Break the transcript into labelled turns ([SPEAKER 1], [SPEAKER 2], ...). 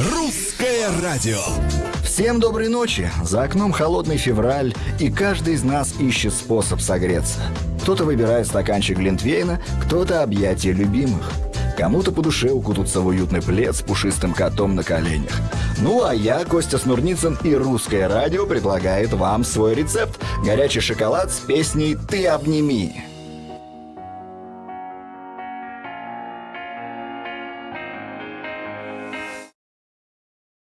[SPEAKER 1] Русское радио.
[SPEAKER 2] Всем доброй ночи! За окном холодный февраль, и каждый из нас ищет способ согреться. Кто-то выбирает стаканчик глинтвейна, кто-то объятия любимых. Кому-то по душе укутаться в уютный плед с пушистым котом на коленях. Ну а я, Костя Снурницын и Русское радио предлагает вам свой рецепт. Горячий шоколад с песней «Ты обними».